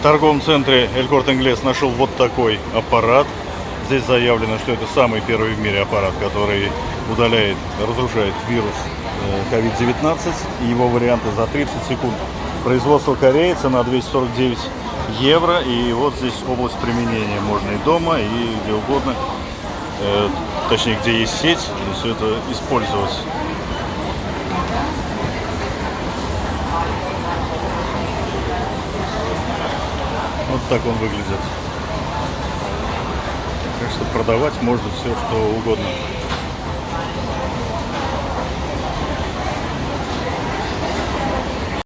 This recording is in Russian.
В торговом центре Элькорт Инглес нашел вот такой аппарат. Здесь заявлено, что это самый первый в мире аппарат, который удаляет, разрушает вирус э, COVID-19 и его варианты за 30 секунд. Производство Кореи, цена 249 евро. И вот здесь область применения. Можно и дома, и где угодно. Э, точнее, где есть сеть, все это использовать. Вот так он выглядит. Так что продавать можно все, что угодно.